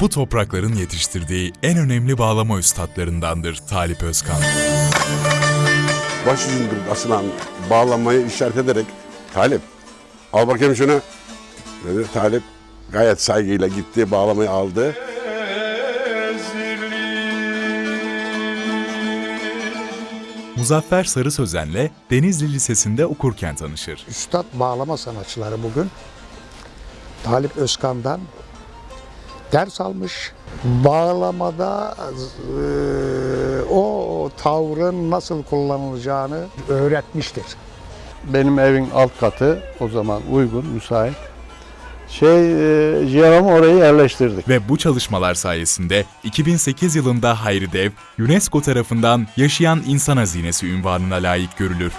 Bu toprakların yetiştirdiği en önemli bağlama üstadlarındandır Talip Özkan. başucunda asılan bağlamayı işaret ederek Talip al bakayım şunu dedi. Talip gayet saygıyla gitti bağlamayı aldı. Muzaffer Sarı Sözen'le Denizli Lisesi'nde okurken tanışır. Üstad bağlama sanatçıları bugün Talip Özkan'dan ders almış. Bağlamada eee, o tavrın nasıl kullanılacağını öğretmiştir. Benim evin alt katı o zaman uygun, müsait. Şey, e, Cihan'ı orayı yerleştirdik. Ve bu çalışmalar sayesinde 2008 yılında Hayri Dev, UNESCO tarafından Yaşayan İnsan Hazinesi ünvanına layık görülür.